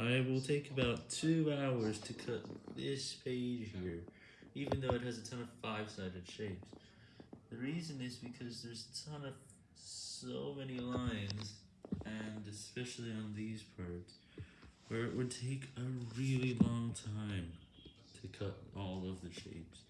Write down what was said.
I will take about two hours to cut this page here, even though it has a ton of five-sided shapes. The reason is because there's a ton of so many lines, and especially on these parts, where it would take a really long time to cut all of the shapes.